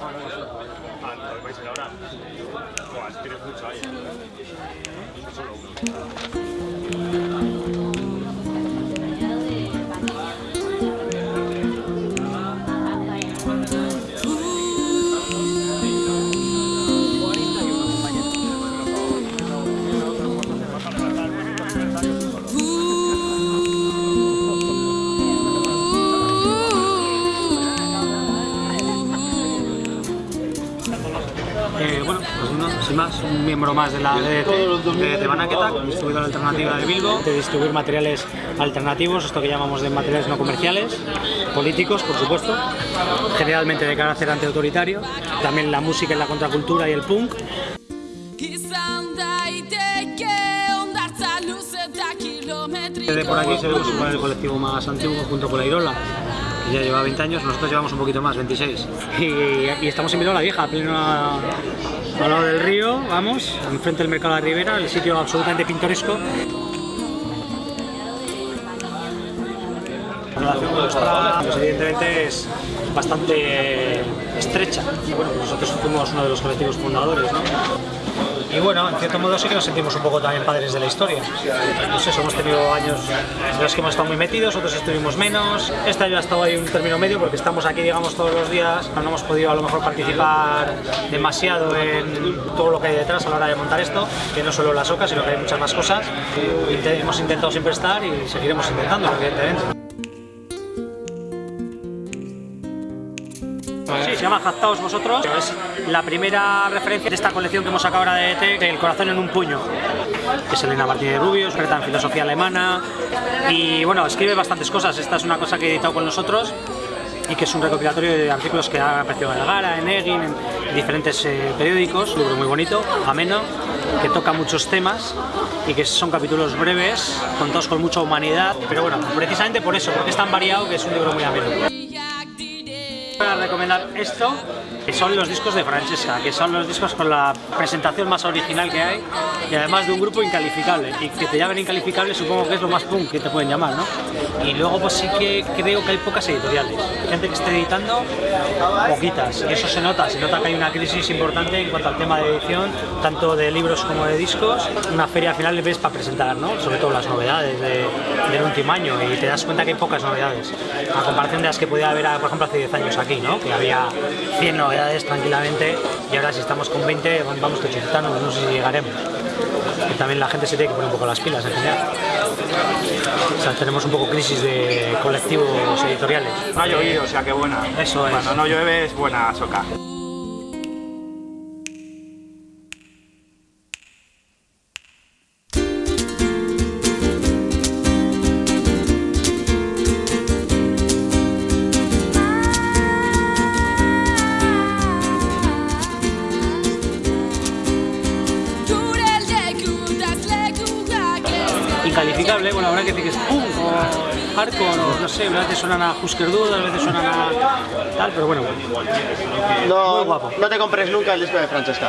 Ah, no, vais a ir ahora. Buah, tienes mucho ahí. Solo uno. Más, un miembro más de la DDT de, de Banaketak, distribuidora alternativa de Bilbo, de distribuir materiales alternativos, esto que llamamos de materiales no comerciales, políticos, por supuesto, generalmente de carácter antiautoritario, también la música y la contracultura y el punk, Izan daiteke ondartza luze eta kilometri De por aquí se ve supone el colectivo más antiguo junto con la Irola, que ya lleva 20 años, nosotros llevamos un poquito más, 26. Y, y estamos en Virola Vieja, a pleno al lado del río, vamos, enfrente del Mercado de la Ribera, el sitio absolutamente pintoresco. La relación con nuestra, pues evidentemente es bastante estrecha. Y bueno, nosotros fuimos uno de los colectivos fundadores, ¿no? Y bueno, en cierto modo sí que nos sentimos un poco también padres de la historia. No sé, hemos tenido años en los que hemos estado muy metidos, otros estuvimos menos. Este año ha estado ahí un término medio porque estamos aquí, digamos, todos los días. No hemos podido a lo mejor participar demasiado en todo lo que hay detrás a la hora de montar esto, que no solo las ocas, sino que hay muchas más cosas. Hemos intentado siempre estar y seguiremos intentando, evidentemente. Sí, se llama Jactaos Vosotros. Es la primera referencia de esta colección que hemos sacado ahora de ET, El corazón en un puño. Es Elena Martínez Rubio, experta en filosofía alemana. Y bueno, escribe bastantes cosas. Esta es una cosa que he editado con nosotros y que es un recopilatorio de artículos que ha aparecido en El Gara, en Egin, en diferentes eh, periódicos. Un libro muy bonito, ameno, que toca muchos temas y que son capítulos breves, contados con mucha humanidad. Pero bueno, precisamente por eso, porque es tan variado que es un libro muy ameno. Voy a recomendar esto, que son los discos de Francesca, que son los discos con la presentación más original que hay y además de un grupo incalificable. Y que te llamen incalificable supongo que es lo más punk que te pueden llamar, ¿no? Y luego pues sí que creo que hay pocas editoriales. Gente que esté editando, poquitas. Y eso se nota, se nota que hay una crisis importante en cuanto al tema de edición, tanto de libros como de discos. Una feria al final ves para presentar, ¿no? Sobre todo las novedades de- del último año y te das cuenta que hay pocas novedades. A comparación de las que podía haber, por ejemplo, hace 10 años aquí, ¿no? Que había 100 novedades tranquilamente y ahora si estamos con 20 vamos tochitano, no sé si llegaremos. Y también la gente se tiene que poner un poco las pilas en general. O sea, tenemos un poco crisis de colectivos editoriales. No ha llovido, o sea que buena. Eso es. Cuando no llueve es buena soca. Incalificable, bueno, habrá que decir que es punk o hardcore o no sé, a veces suenan a Husker Du, a veces suenan a tal, pero bueno, Muy No, guapo. no te compres nunca el disco de Francesca.